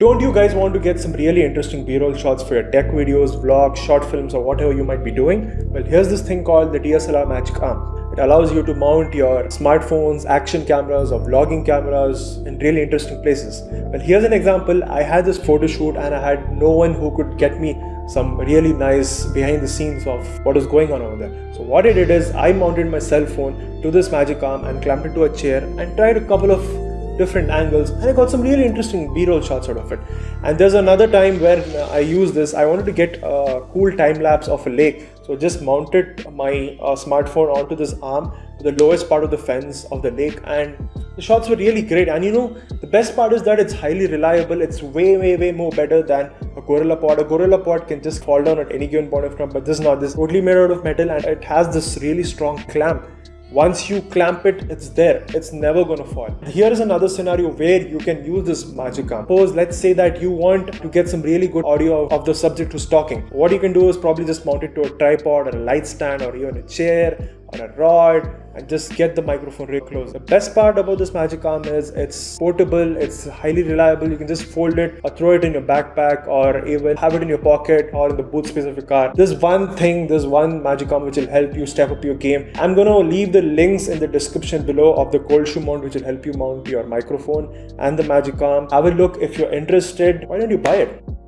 Don't you guys want to get some really interesting b-roll shots for your tech videos, vlogs, short films or whatever you might be doing? Well, here's this thing called the DSLR Magic Arm. It allows you to mount your smartphones, action cameras or vlogging cameras in really interesting places. Well, here's an example. I had this photo shoot and I had no one who could get me some really nice behind the scenes of what is going on over there. So what I did is I mounted my cell phone to this magic arm and clamped it to a chair and tried a couple of different angles. And I got some really interesting b-roll shots out of it. And there's another time where I used this. I wanted to get a cool time lapse of a lake. So just mounted my uh, smartphone onto this arm to the lowest part of the fence of the lake. And the shots were really great. And you know the best part is that it's highly reliable. It's way way way more better than a gorilla pod. A gorilla pod can just fall down at any given point of time but this is not. This is totally made out of metal and it has this really strong clamp once you clamp it it's there. It's never gonna fall. Here is another scenario where you can use this magic arm. Suppose let's say that you want to get some really good audio of the subject who's talking what you can do is probably just mount it to a tripod or a light stand or even a chair or a rod and just get the microphone really close. The best part about this Magic Arm is it's portable, it's highly reliable. You can just fold it or throw it in your backpack or even have it in your pocket or in the boot space of your car. There's one thing, there's one Magic Arm which will help you step up your game. I'm gonna leave the links in the description below of the cold shoe mount which will help you mount your microphone and the Magic Arm. Have a look if you're interested. Why don't you buy it?